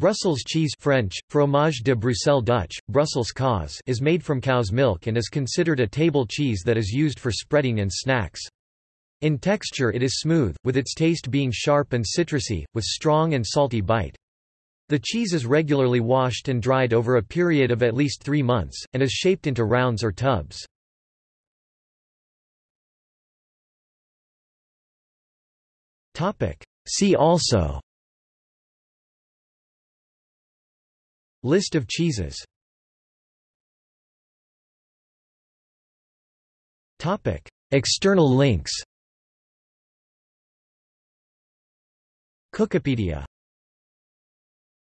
Brussels cheese French, fromage de Bruxelles Dutch, Brussels kaas is made from cow's milk and is considered a table cheese that is used for spreading and snacks. In texture it is smooth, with its taste being sharp and citrusy, with strong and salty bite. The cheese is regularly washed and dried over a period of at least three months, and is shaped into rounds or tubs. See also List of cheeses. Topic. External links. Cookipedia